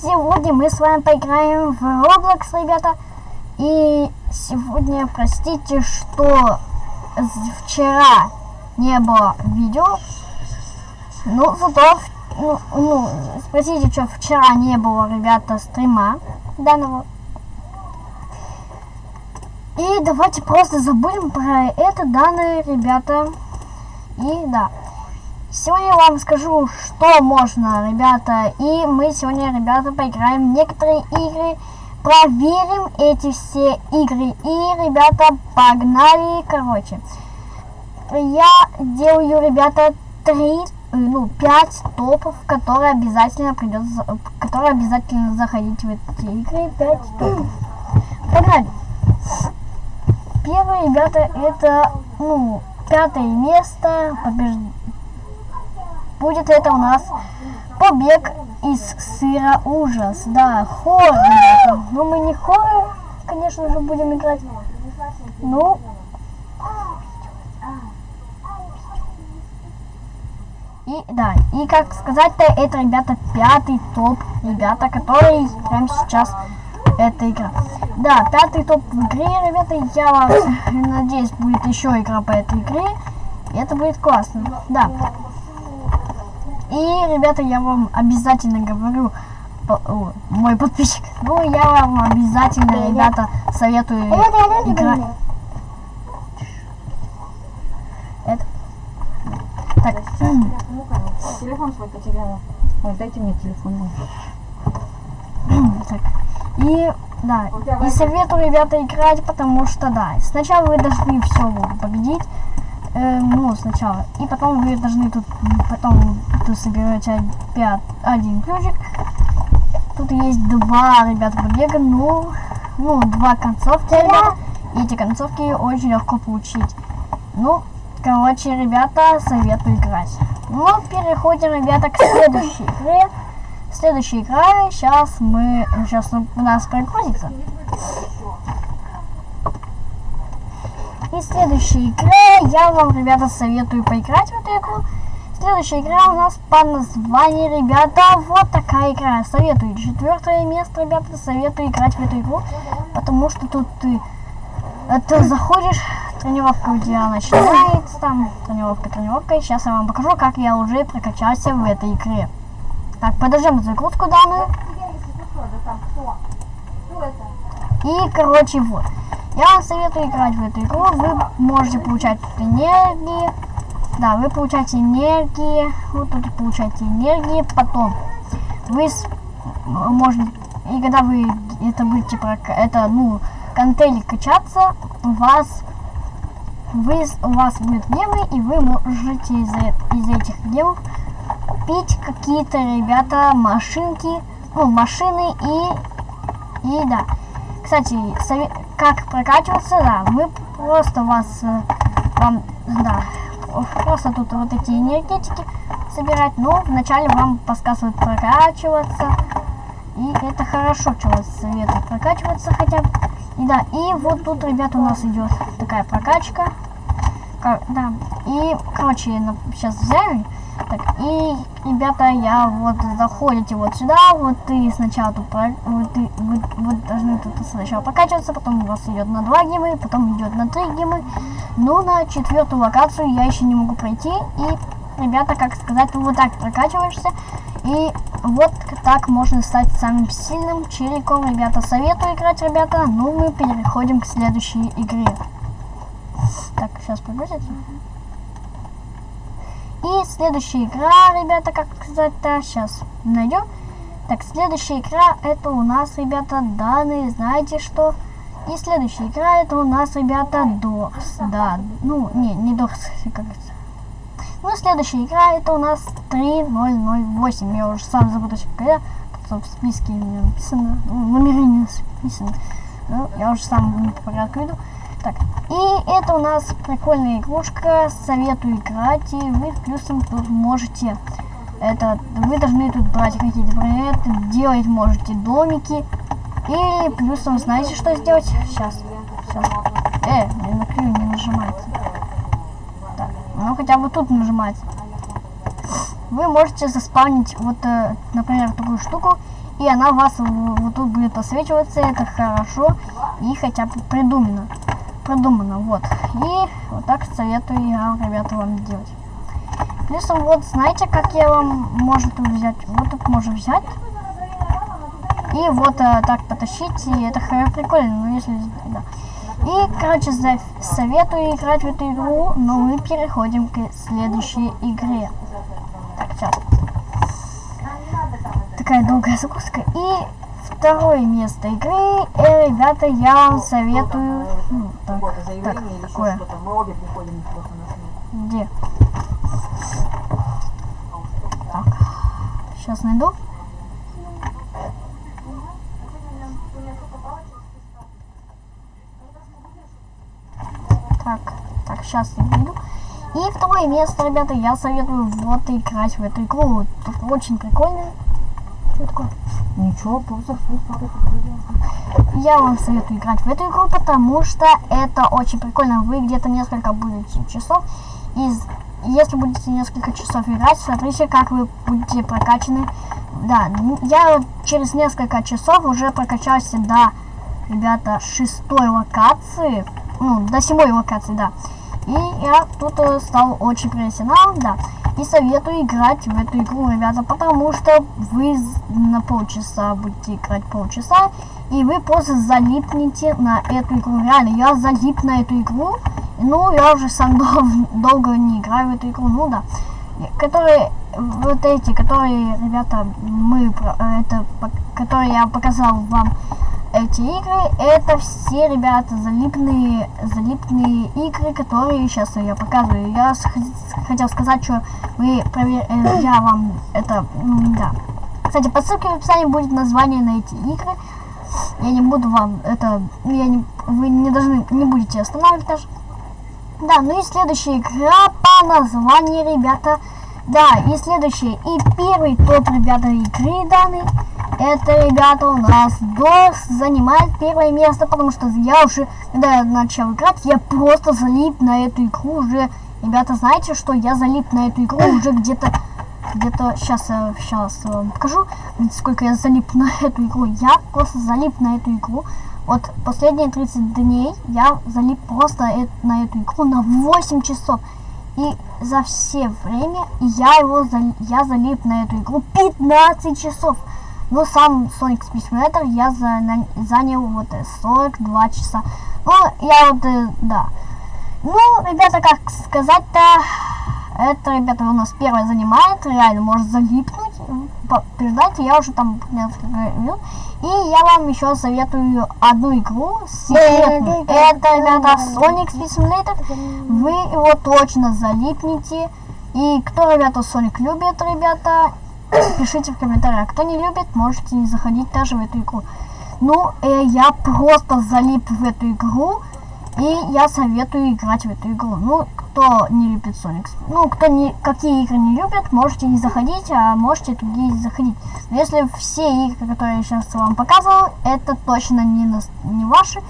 сегодня мы с вами поиграем в Roblox, ребята. И сегодня, простите, что вчера не было видео. Ну, зато, ну, ну, спросите, что вчера не было, ребята, стрима данного. И давайте просто забудем про это данные, ребята. И да. Сегодня я вам скажу, что можно, ребята. И мы сегодня, ребята, поиграем в некоторые игры. Проверим эти все игры. И, ребята, погнали. Короче, я делаю, ребята, три, ну, пять топов, которые обязательно придется, которые обязательно заходить в эти игры. Пять топов. Погнали. Первое, ребята, это, ну, пятое место побежд будет это у нас побег из сыра ужас. Да, хоррор. Но мы не хоррор, конечно же, будем играть. Ну, И да, и как сказать-то, это, ребята, пятый топ, ребята, который прямо сейчас эта игра. Да, пятый топ в игре, ребята, я вам надеюсь, будет еще игра по этой игре. И это будет классно. Да. И, ребята, я вам обязательно говорю, по, о, мой подписчик, ну, я вам обязательно, ребята, советую играть. Это. Так. Телефон свой потеряла. Ой, дайте мне телефон. так. И, да, и советую, ребята, играть, потому что, да, сначала вы должны все победить, э, ну, сначала. И потом вы должны тут, потом тут соберете опять один ключик. Тут есть два, ребята, побега, ну, ну, два концовки, ребята. И эти концовки очень легко получить. Ну, короче, ребята, советую играть. Ну, переходим, ребята, к следующей игре. Следующая игра, сейчас мы, сейчас у нас прогрузится. И следующая игра, я вам, ребята, советую поиграть в эту игру. Следующая игра у нас по названию, ребята, вот такая игра. Советую. Четвертое место, ребята, советую играть в эту игру. Потому что тут ты, ты заходишь, тренировка у тебя начинается, там, тренировка, тренировка. И сейчас я вам покажу, как я уже прокачался в этой игре. Так, подождем загрузку данную. И, короче, вот. Я вам советую играть в эту игру. Вы можете получать энергии. Да, вы получаете энергии. Вот тут получаете энергии. Потом вы можете... И когда вы это будете... Это, ну, контейли качаться, у вас... Вы, у вас будут гемы, и вы можете из, из этих гемов купить какие-то, ребята, машинки, ну, машины и... И да. Кстати, совет, как прокачиваться, да, вы просто вас, э, вам, да, просто тут вот эти энергетики собирать, но вначале вам подсказывают прокачиваться, и это хорошо, что вас советуют прокачиваться хотя бы. И да, и вот тут, ребята, у нас идет такая прокачка, да, и, короче, сейчас взяли, так, и, ребята, я вот заходите вот сюда, вот ты сначала тут, вот, вы, вы должны тут сначала прокачиваться, потом у вас идет на 2 гемы, потом идет на 3 гемы, но на четвертую локацию я еще не могу пройти, и, ребята, как сказать, вот так прокачиваешься, и вот так можно стать самым сильным челиком, ребята, советую играть, ребята, ну мы переходим к следующей игре. Сейчас погрузится. И следующая игра, ребята, как сказать-то, сейчас найдем. Так, следующая игра, это у нас, ребята, данные, знаете что? И следующая игра, это у нас, ребята, Дорс, да, ну, не, не Дорс, как это. Ну, следующая игра, это у нас 3008, я уже сам запутаюсь, когда в списке написано, ну, номеры не написано. Ну, я уже сам по порядку иду. Так, и это у нас прикольная игрушка, советую играть, и вы плюсом тут можете, это, вы должны тут брать какие-то предметы, делать можете домики, и плюсом знаете, что сделать? Сейчас, сейчас. Э, не на не нажимается. Так, ну хотя бы тут нажимается. Вы можете заспавнить вот, э, например, такую штуку, и она вас вот тут будет подсвечиваться, это хорошо и хотя бы придумано. Продумано, вот. И вот так советую я, ребята, вам делать. Плюсом вот, знаете, как я вам может взять? Вот тут можно взять. И вот э, так потащить, и это прикольно, ну если... Да. И, короче, советую играть в эту игру, но мы переходим к следующей игре. Так, сейчас. Такая долгая загрузка. И второе место игры, э, ребята, я вам советую... ну, так, так, смерть. Где? Так, сейчас найду. Так, так, сейчас найду. И второе место, ребята, я советую вот играть в эту игру. Тут очень прикольно. Что? Ничего, просто. Я вам советую играть в эту игру, потому что это очень прикольно. Вы где-то несколько будете часов. И если будете несколько часов играть, смотрите, как вы будете прокачаны. Да, я через несколько часов уже прокачался до, ребята, шестой локации. Ну, до седьмой локации, да. И я тут э, стал очень профессионалом, да. И советую играть в эту игру, ребята, потому что вы на полчаса будете играть полчаса, и вы просто залипнете на эту игру. Реально, я залип на эту игру. Ну, я уже сам дол- долго не играю в эту игру, ну да. Которые, вот эти, которые, ребята, мы, э, это, которые я показал вам, эти игры, это все, ребята, залипные, залипные игры, которые сейчас я показываю. Я хотел сказать, что вы провер- э, я вам это, м, да. Кстати, по ссылке в описании будет название на эти игры. Я не буду вам это, я не, вы не должны, не будете останавливать даже. Да, ну и следующая игра по названию, ребята. Да, и следующая, и первый топ, ребята, игры данной. Это, ребята, у нас DOS занимает первое место, потому что я уже, когда я начал играть, я просто залип на эту игру уже. Ребята, знаете, что я залип на эту игру уже где-то, где-то, сейчас, сейчас вам покажу, сколько я залип на эту игру. Я просто залип на эту игру. Вот последние 30 дней я залип просто э- на эту игру на 8 часов. И за все время я его зал- я залип на эту игру 15 часов. Но сам Sonic Speed Simulator я занял вот э, 42 часа. Ну, я вот, э, да. Ну, ребята, как сказать-то, это, ребята, у нас первое занимает, реально может залипнуть. Передайте, я уже там несколько минут. И я вам еще советую одну игру секретную. Это, ребята, Sonic Simulator. Вы его точно залипнете. И кто, ребята, Sonic любит, ребята, пишите в комментариях. Кто не любит, можете не заходить даже в эту игру. Ну, э, я просто залип в эту игру. И я советую играть в эту игру. Ну, кто не любит Sonic, ну, кто не, какие игры не любит, можете не заходить, а можете другие заходить. Но если все игры, которые я сейчас вам показывал, это точно не, нас- не ваши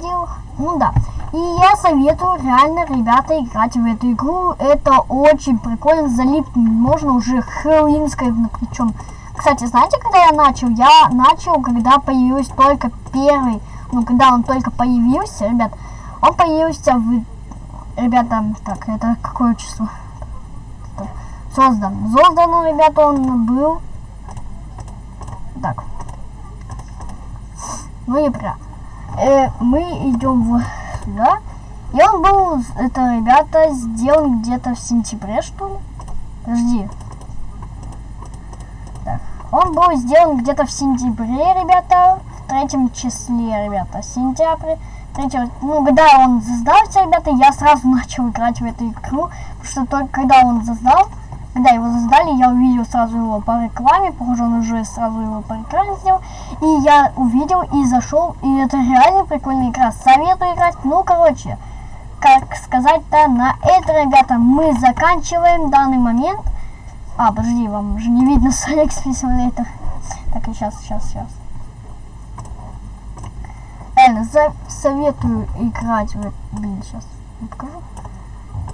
дело. Ну да. И я советую реально, ребята, играть в эту игру. Это очень прикольно, залипнуть можно уже хэллоуинской, причем. Кстати, знаете, когда я начал? Я начал, когда появился только первый, ну, когда он только появился, ребят, он появился в... Ребята, так, это какое число? Создан. Создан, ребята, он был... Так. Ну и прям. Э, мы идем в сюда. И он был, это, ребята, сделан где-то в сентябре, что ли? Подожди. Так. Он был сделан где-то в сентябре, ребята, в третьем числе, ребята, сентябрь. Третьего, ну, когда он создался, ребята, я сразу начал играть в эту игру, потому что только когда он создал, когда его создали, я увидел сразу его по рекламе, похоже, он уже сразу его по рекламе сделал, и я увидел и зашел, и это реально прикольная игра, советую играть, ну, короче, как сказать-то, на это, ребята, мы заканчиваем данный момент, а, подожди, вам уже не видно Sonic Simulator. Так, и сейчас, сейчас, сейчас. Реально, советую играть в... Блин, сейчас покажу.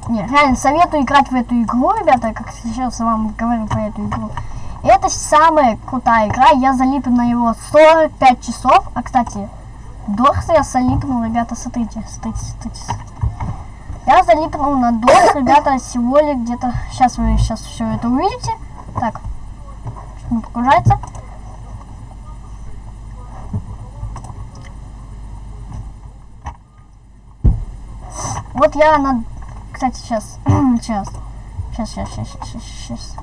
Не, реально, советую играть в эту игру, ребята, как сейчас вам говорю про эту игру. Это самая крутая игра. Я залип на его 45 часов. А, кстати, Дорс я залипнул, ребята, смотрите, смотрите, смотрите. Я залипнул на Дорс, ребята, всего лишь где-то... Сейчас вы сейчас все это увидите. Так, не погружается. Вот я на... Кстати, сейчас, сейчас, сейчас, сейчас, сейчас, сейчас.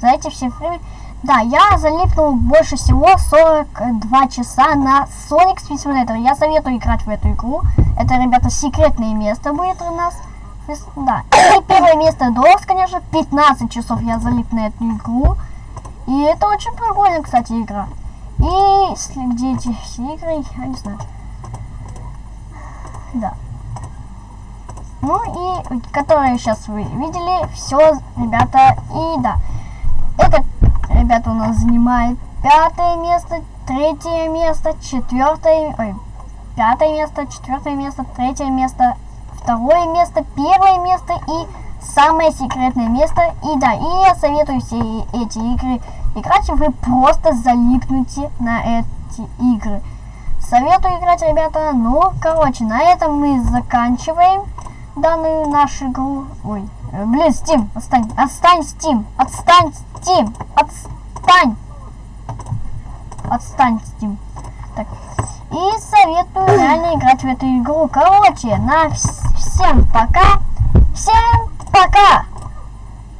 За эти все время... Да, я залипнул больше всего 42 часа на Sonic Speed Simulator. Я советую играть в эту игру. Это, ребята, секретное место будет у нас. Да. И первое место Дорс, конечно. 15 часов я залип на эту игру. И это очень прикольная, кстати, игра. И где эти все игры, я не знаю. Да. Ну и которые сейчас вы видели, все, ребята, и да. Это, ребята, у нас занимает пятое место, третье место, четвертое, ой, пятое место, четвертое место, третье место, второе место, первое место и самое секретное место. И да, и я советую все эти игры играть, вы просто залипнете на эти игры. Советую играть, ребята. Ну, короче, на этом мы заканчиваем данную нашу игру. Ой, э, блин, Steam, отстань, отстань, Steam, отстань, Steam, отстань. Отстань, Steam. Так. И советую реально играть в эту игру. Короче, на вс всем пока. Всем пока.